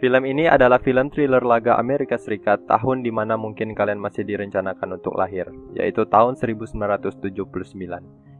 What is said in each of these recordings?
Film ini adalah film thriller laga Amerika Serikat tahun di mana mungkin kalian masih direncanakan untuk lahir, yaitu tahun 1979,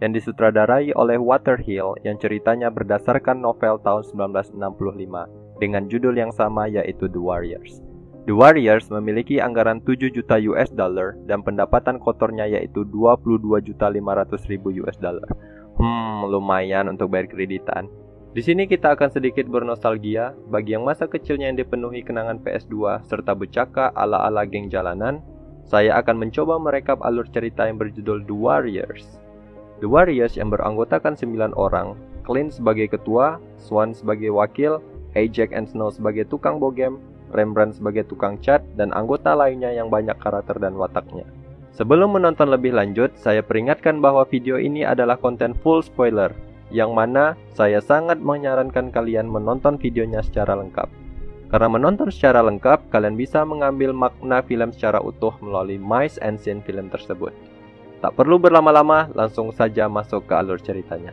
yang disutradarai oleh Waterhill yang ceritanya berdasarkan novel tahun 1965 dengan judul yang sama yaitu The Warriors. The Warriors memiliki anggaran 7 juta US dollar dan pendapatan kotornya yaitu 22 juta 500 ribu US dollar. Hmm, lumayan untuk bayar kreditan. Di sini kita akan sedikit bernostalgia bagi yang masa kecilnya yang dipenuhi kenangan PS2 serta becaka ala-ala geng jalanan. Saya akan mencoba merekap alur cerita yang berjudul The Warriors. The Warriors yang beranggotakan 9 orang, Clint sebagai ketua, Swan sebagai wakil, Ajax and Snow sebagai tukang bogem, Rembrandt sebagai tukang cat, dan anggota lainnya yang banyak karakter dan wataknya. Sebelum menonton lebih lanjut, saya peringatkan bahwa video ini adalah konten full spoiler, yang mana saya sangat menyarankan kalian menonton videonya secara lengkap. Karena menonton secara lengkap, kalian bisa mengambil makna film secara utuh melalui mice and scene film tersebut. Tak perlu berlama-lama, langsung saja masuk ke alur ceritanya.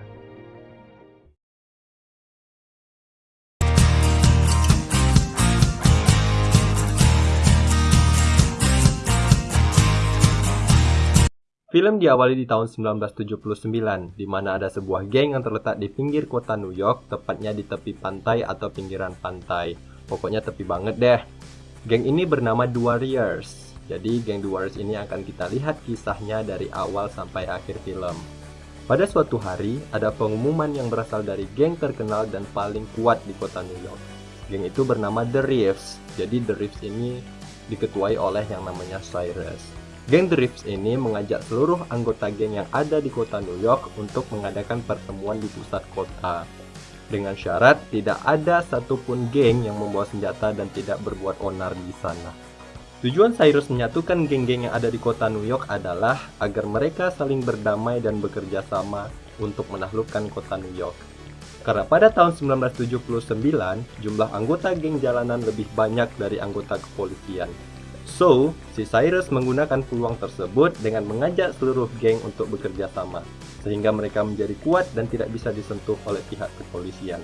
Film diawali di tahun 1979, di mana ada sebuah geng yang terletak di pinggir kota New York, tepatnya di tepi pantai atau pinggiran pantai. Pokoknya tepi banget deh. Geng ini bernama Warriors. Jadi geng Warriors ini akan kita lihat kisahnya dari awal sampai akhir film. Pada suatu hari, ada pengumuman yang berasal dari geng terkenal dan paling kuat di kota New York. Geng itu bernama The Reefs. Jadi The Reefs ini diketuai oleh yang namanya Cyrus. Geng Drifts ini mengajak seluruh anggota geng yang ada di kota New York untuk mengadakan pertemuan di pusat kota. Dengan syarat tidak ada satupun geng yang membawa senjata dan tidak berbuat onar di sana. Tujuan Cyrus menyatukan geng-geng yang ada di kota New York adalah agar mereka saling berdamai dan bekerja sama untuk menaklukkan kota New York. Karena pada tahun 1979, jumlah anggota geng jalanan lebih banyak dari anggota kepolisian. So, si Cyrus menggunakan peluang tersebut dengan mengajak seluruh geng untuk bekerja sama, sehingga mereka menjadi kuat dan tidak bisa disentuh oleh pihak kepolisian.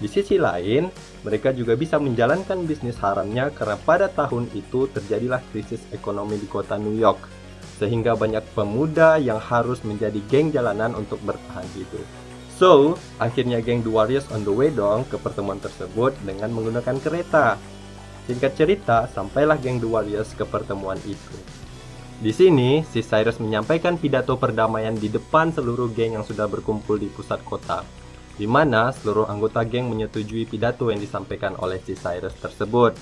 Di sisi lain, mereka juga bisa menjalankan bisnis haramnya karena pada tahun itu terjadilah krisis ekonomi di kota New York, sehingga banyak pemuda yang harus menjadi geng jalanan untuk bertahan hidup. So, akhirnya geng The Warriors on the way dong ke pertemuan tersebut dengan menggunakan kereta Singkat cerita, sampailah geng The Warriors ke pertemuan itu. Di sini, si Cyrus menyampaikan pidato perdamaian di depan seluruh geng yang sudah berkumpul di pusat kota, di mana seluruh anggota geng menyetujui pidato yang disampaikan oleh si Cyrus tersebut.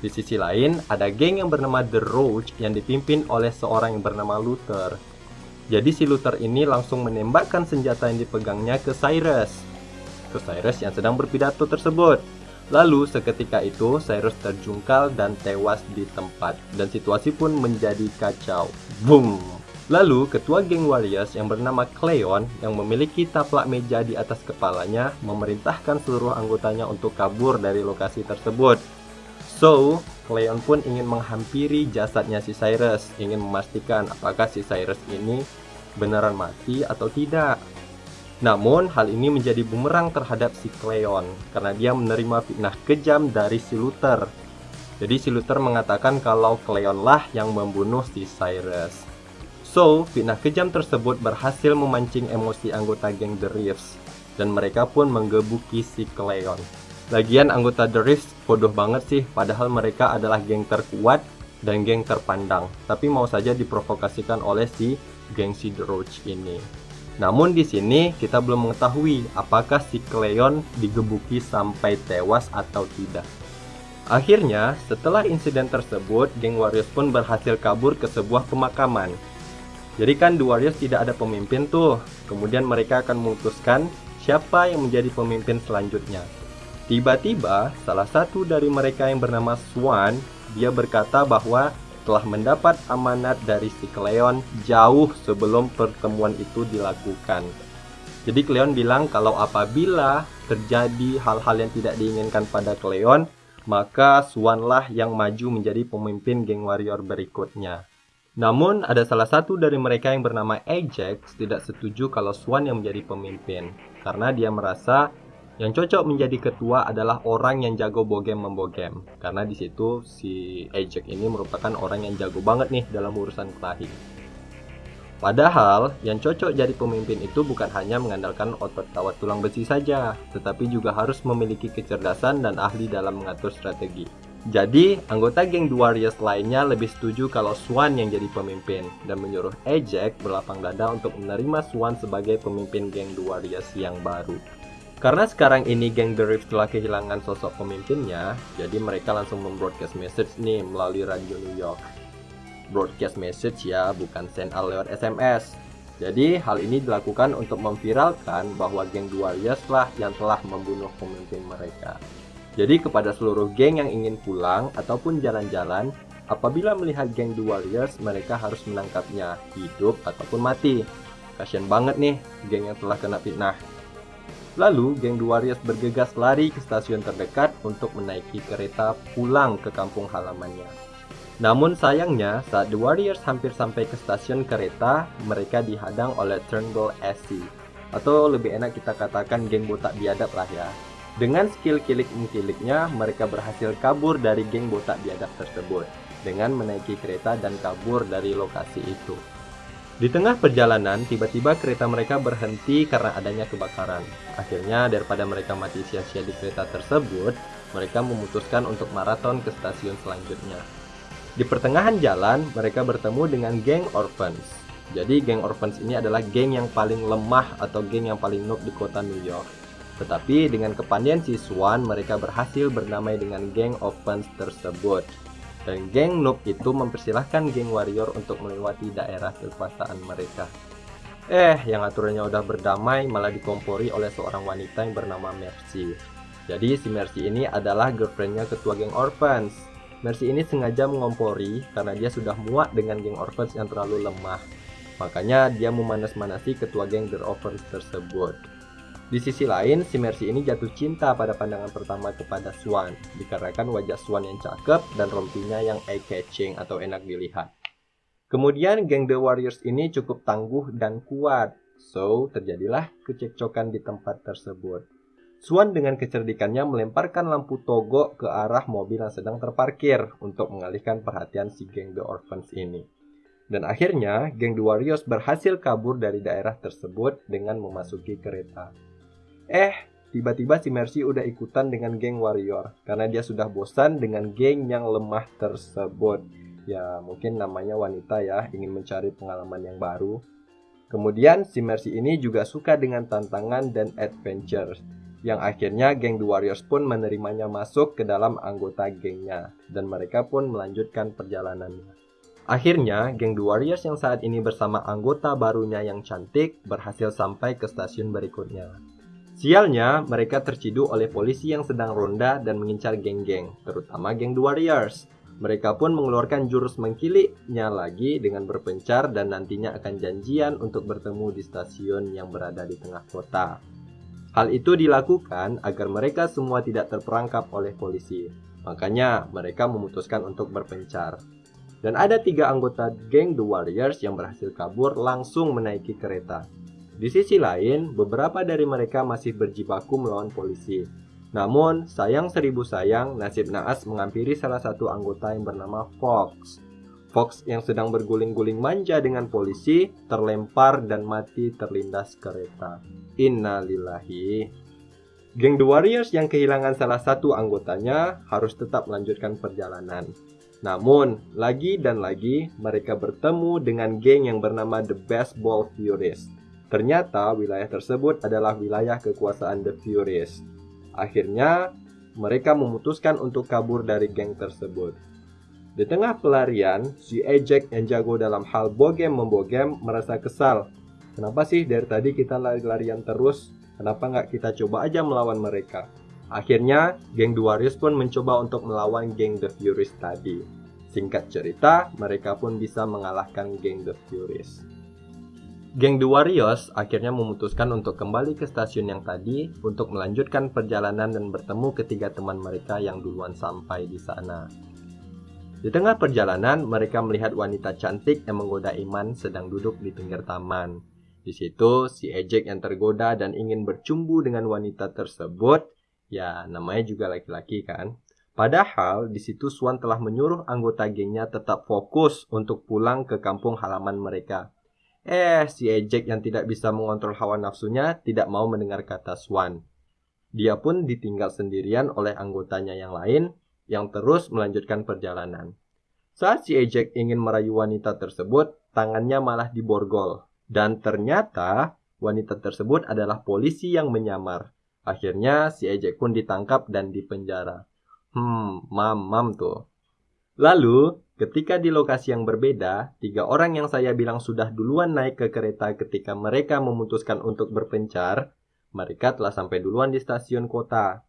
Di sisi lain, ada geng yang bernama The Roach yang dipimpin oleh seorang yang bernama Luther. Jadi si Luther ini langsung menembakkan senjata yang dipegangnya ke Cyrus. Ke Cyrus yang sedang berpidato tersebut. Lalu seketika itu Cyrus terjungkal dan tewas di tempat dan situasi pun menjadi kacau. Boom! Lalu ketua geng Warriors yang bernama Cleon yang memiliki taplak meja di atas kepalanya memerintahkan seluruh anggotanya untuk kabur dari lokasi tersebut. So, Cleon pun ingin menghampiri jasadnya si Cyrus, ingin memastikan apakah si Cyrus ini beneran mati atau tidak. Namun, hal ini menjadi bumerang terhadap si Cleon karena dia menerima fitnah kejam dari si Luther. Jadi si Luther mengatakan kalau Cleon lah yang membunuh si Cyrus. So, fitnah kejam tersebut berhasil memancing emosi anggota geng The Reefs dan mereka pun menggebuki si Cleon. Lagian anggota The Reefs bodoh banget sih padahal mereka adalah geng terkuat dan geng terpandang, tapi mau saja diprovokasikan oleh si geng si The Roach ini. Namun di sini kita belum mengetahui apakah si Cleon digebuki sampai tewas atau tidak. Akhirnya, setelah insiden tersebut, geng Warriors pun berhasil kabur ke sebuah pemakaman. Jadi kan The Warriors tidak ada pemimpin tuh. Kemudian mereka akan memutuskan siapa yang menjadi pemimpin selanjutnya. Tiba-tiba, salah satu dari mereka yang bernama Swan, dia berkata bahwa telah mendapat amanat dari si Cleon jauh sebelum pertemuan itu dilakukan. Jadi Cleon bilang kalau apabila terjadi hal-hal yang tidak diinginkan pada Cleon, maka Swanlah yang maju menjadi pemimpin geng warrior berikutnya. Namun ada salah satu dari mereka yang bernama Ajax tidak setuju kalau Swan yang menjadi pemimpin karena dia merasa Yang cocok menjadi ketua adalah orang yang jago bogem membogem, karena di situ si Ejek ini merupakan orang yang jago banget nih dalam urusan kelahi. Padahal, yang cocok jadi pemimpin itu bukan hanya mengandalkan otot kawat tulang besi saja, tetapi juga harus memiliki kecerdasan dan ahli dalam mengatur strategi. Jadi, anggota geng Warriors lainnya lebih setuju kalau Swan yang jadi pemimpin dan menyuruh Ejek berlapang dada untuk menerima Swan sebagai pemimpin geng Warriors yang baru. Karena sekarang ini geng The Rift telah kehilangan sosok pemimpinnya, jadi mereka langsung membroadcast message nih melalui radio New York. Broadcast message ya, bukan send out lewat SMS. Jadi hal ini dilakukan untuk memviralkan bahwa geng The Warriors lah yang telah membunuh pemimpin mereka. Jadi kepada seluruh geng yang ingin pulang ataupun jalan-jalan, apabila melihat geng The Warriors, mereka harus menangkapnya, hidup ataupun mati. Kasian banget nih geng yang telah kena fitnah. Lalu, geng The Warriors bergegas lari ke stasiun terdekat untuk menaiki kereta pulang ke kampung halamannya. Namun sayangnya, saat The Warriors hampir sampai ke stasiun kereta, mereka dihadang oleh Turnbull SC. Atau lebih enak kita katakan geng botak biadab lah ya. Dengan skill kilik-kiliknya, mereka berhasil kabur dari geng botak biadab tersebut dengan menaiki kereta dan kabur dari lokasi itu. Di tengah perjalanan, tiba-tiba kereta mereka berhenti karena adanya kebakaran. Akhirnya, daripada mereka mati sia-sia di kereta tersebut, mereka memutuskan untuk maraton ke stasiun selanjutnya. Di pertengahan jalan, mereka bertemu dengan geng Orphans. Jadi, geng Orphans ini adalah geng yang paling lemah atau geng yang paling noob di kota New York. Tetapi dengan kepandian si Swan, mereka berhasil bernamai dengan geng Orphans tersebut. Dan geng noob itu mempersilahkan geng warrior untuk melewati daerah kekuasaan mereka. Eh, yang aturannya udah berdamai malah dikompori oleh seorang wanita yang bernama Mercy. Jadi si Mercy ini adalah girlfriendnya ketua geng Orphans. Mercy ini sengaja mengompori karena dia sudah muak dengan geng Orphans yang terlalu lemah. Makanya dia memanas-manasi ketua geng The Orphans tersebut. Di sisi lain, si Mercy ini jatuh cinta pada pandangan pertama kepada Swan, dikarenakan wajah Swan yang cakep dan rompinya yang eye-catching atau enak dilihat. Kemudian, geng The Warriors ini cukup tangguh dan kuat, so terjadilah kecekcokan di tempat tersebut. Swan dengan kecerdikannya melemparkan lampu togok ke arah mobil yang sedang terparkir untuk mengalihkan perhatian si geng The Orphans ini. Dan akhirnya, geng The Warriors berhasil kabur dari daerah tersebut dengan memasuki kereta. Eh, tiba-tiba si Mercy udah ikutan dengan geng warrior karena dia sudah bosan dengan geng yang lemah tersebut. Ya, mungkin namanya wanita ya, ingin mencari pengalaman yang baru. Kemudian si Mercy ini juga suka dengan tantangan dan adventure yang akhirnya geng The Warriors pun menerimanya masuk ke dalam anggota gengnya dan mereka pun melanjutkan perjalanannya. Akhirnya, geng The Warriors yang saat ini bersama anggota barunya yang cantik berhasil sampai ke stasiun berikutnya. Sialnya, mereka terciduk oleh polisi yang sedang ronda dan mengincar geng-geng, terutama geng The Warriors. Mereka pun mengeluarkan jurus mengkiliknya lagi dengan berpencar dan nantinya akan janjian untuk bertemu di stasiun yang berada di tengah kota. Hal itu dilakukan agar mereka semua tidak terperangkap oleh polisi. Makanya mereka memutuskan untuk berpencar. Dan ada tiga anggota geng The Warriors yang berhasil kabur langsung menaiki kereta. Di sisi lain, beberapa dari mereka masih berjibaku melawan polisi. Namun, sayang seribu sayang, nasib naas menghampiri salah satu anggota yang bernama Fox. Fox yang sedang berguling-guling manja dengan polisi, terlempar dan mati terlindas kereta. Innalillahi. Geng The Warriors yang kehilangan salah satu anggotanya harus tetap melanjutkan perjalanan. Namun, lagi dan lagi mereka bertemu dengan geng yang bernama The Baseball Furies Ternyata wilayah tersebut adalah wilayah kekuasaan The Furies. Akhirnya, mereka memutuskan untuk kabur dari geng tersebut. Di tengah pelarian, si Ejek yang jago dalam hal bogem membogem merasa kesal. Kenapa sih dari tadi kita lari-larian terus? Kenapa nggak kita coba aja melawan mereka? Akhirnya, geng Duarius pun mencoba untuk melawan geng The Furies tadi. Singkat cerita, mereka pun bisa mengalahkan geng The Furies. Geng The Warriors akhirnya memutuskan untuk kembali ke stasiun yang tadi untuk melanjutkan perjalanan dan bertemu ketiga teman mereka yang duluan sampai di sana. Di tengah perjalanan, mereka melihat wanita cantik yang menggoda Iman sedang duduk di pinggir taman. Di situ si Ejek yang tergoda dan ingin bercumbu dengan wanita tersebut, ya namanya juga laki-laki kan. Padahal di situ Swan telah menyuruh anggota gengnya tetap fokus untuk pulang ke kampung halaman mereka. Eh, si Ejek yang tidak bisa mengontrol hawa nafsunya tidak mau mendengar kata Swan. Dia pun ditinggal sendirian oleh anggotanya yang lain yang terus melanjutkan perjalanan. Saat si Ejek ingin merayu wanita tersebut, tangannya malah diborgol dan ternyata wanita tersebut adalah polisi yang menyamar. Akhirnya si Ejek pun ditangkap dan dipenjara. Hmm, mam-mam tuh. Lalu, ketika di lokasi yang berbeda, tiga orang yang saya bilang sudah duluan naik ke kereta ketika mereka memutuskan untuk berpencar, mereka telah sampai duluan di stasiun kota.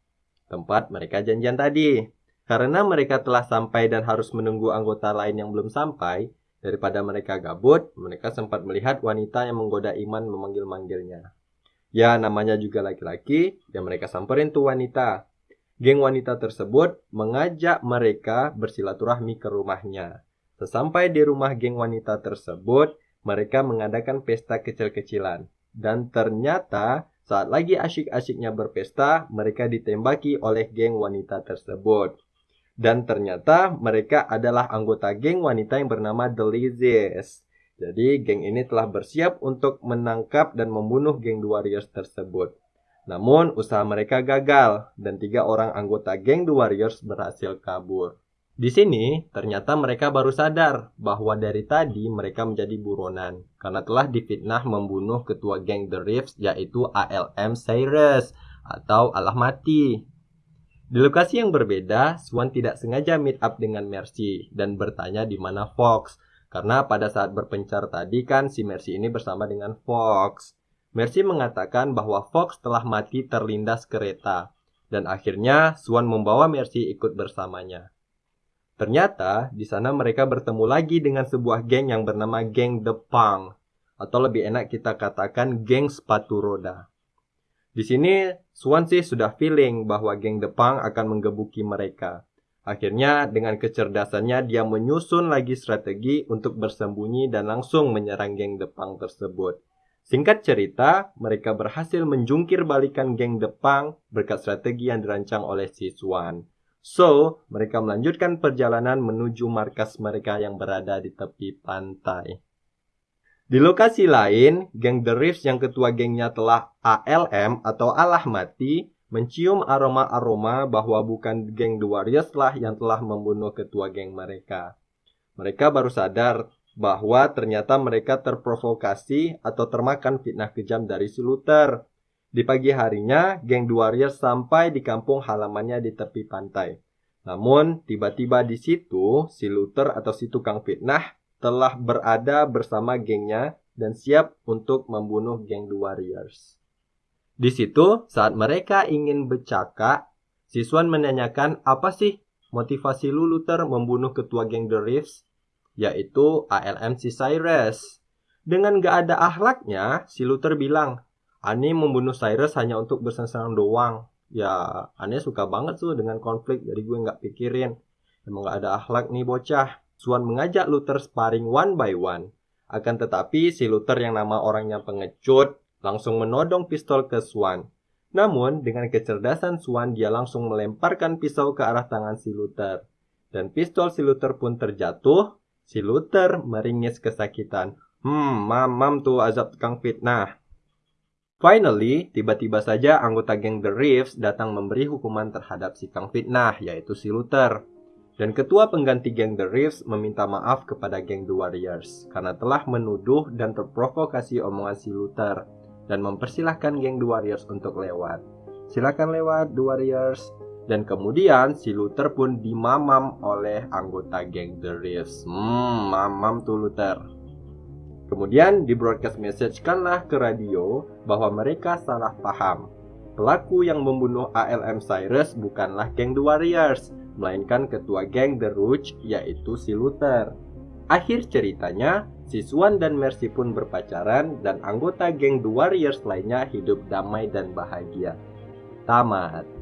Tempat mereka janjian tadi. Karena mereka telah sampai dan harus menunggu anggota lain yang belum sampai, Daripada mereka gabut, mereka sempat melihat wanita yang menggoda Iman memanggil-manggilnya. Ya, namanya juga laki-laki, dan mereka samperin tuh wanita. Geng wanita tersebut mengajak mereka bersilaturahmi ke rumahnya. Sesampai di rumah geng wanita tersebut, mereka mengadakan pesta kecil-kecilan. Dan ternyata saat lagi asyik-asyiknya berpesta, mereka ditembaki oleh geng wanita tersebut. Dan ternyata mereka adalah anggota geng wanita yang bernama The Lizzies. Jadi geng ini telah bersiap untuk menangkap dan membunuh geng Warriors tersebut. Namun usaha mereka gagal dan tiga orang anggota geng The Warriors berhasil kabur. Di sini ternyata mereka baru sadar bahwa dari tadi mereka menjadi buronan karena telah difitnah membunuh ketua geng The Reefs yaitu ALM Cyrus atau Allah Mati. Di lokasi yang berbeda, Swan tidak sengaja meet up dengan Mercy dan bertanya di mana Fox. Karena pada saat berpencar tadi kan si Mercy ini bersama dengan Fox. Mercy mengatakan bahwa Fox telah mati terlindas kereta. Dan akhirnya Swan membawa Mercy ikut bersamanya. Ternyata di sana mereka bertemu lagi dengan sebuah geng yang bernama geng The Punk. Atau lebih enak kita katakan geng sepatu roda. Di sini Swansea sudah feeling bahwa geng Depang akan menggebuki mereka. Akhirnya dengan kecerdasannya dia menyusun lagi strategi untuk bersembunyi dan langsung menyerang geng Depang tersebut. Singkat cerita, mereka berhasil menjungkir balikan geng Depang berkat strategi yang dirancang oleh si Swan. So, mereka melanjutkan perjalanan menuju markas mereka yang berada di tepi pantai. Di lokasi lain, geng The Reefs yang ketua gengnya telah ALM atau Allah Mati mencium aroma-aroma bahwa bukan geng The Warriors lah yang telah membunuh ketua geng mereka. Mereka baru sadar bahwa ternyata mereka terprovokasi atau termakan fitnah kejam dari si Luther. Di pagi harinya, geng The Warriors sampai di kampung halamannya di tepi pantai. Namun, tiba-tiba di situ, si Luther atau si tukang fitnah telah berada bersama gengnya dan siap untuk membunuh geng The Warriors. Di situ, saat mereka ingin bercakap, siswan menanyakan apa sih motivasi lu Luther membunuh ketua geng The Reefs, yaitu ALM si Cyrus. Dengan gak ada akhlaknya, si Luther bilang, Ani membunuh Cyrus hanya untuk bersenang-senang doang. Ya, Ani suka banget tuh dengan konflik, jadi gue gak pikirin. Emang gak ada akhlak nih bocah. Swan mengajak Luther sparring one by one. Akan tetapi si Luther yang nama orangnya pengecut langsung menodong pistol ke Swan. Namun dengan kecerdasan Swan dia langsung melemparkan pisau ke arah tangan si Luther. Dan pistol si Luther pun terjatuh. Si Luther meringis kesakitan. Hmm, mamam tuh azab tukang fitnah. Finally, tiba-tiba saja anggota geng The Reefs datang memberi hukuman terhadap si Kang Fitnah, yaitu si Luther. Dan ketua pengganti geng The Reefs meminta maaf kepada geng The Warriors karena telah menuduh dan terprovokasi omongan si Luther dan mempersilahkan geng The Warriors untuk lewat. Silakan lewat The Warriors. Dan kemudian si Luther pun dimamam oleh anggota geng The Reefs. Hmm, mamam tuh Luther. Kemudian di broadcast message kanlah ke radio bahwa mereka salah paham. Pelaku yang membunuh ALM Cyrus bukanlah geng The Warriors, melainkan ketua geng The Rouge yaitu si Luther. Akhir ceritanya, si Swan dan Mercy pun berpacaran dan anggota geng The Warriors lainnya hidup damai dan bahagia. Tamat.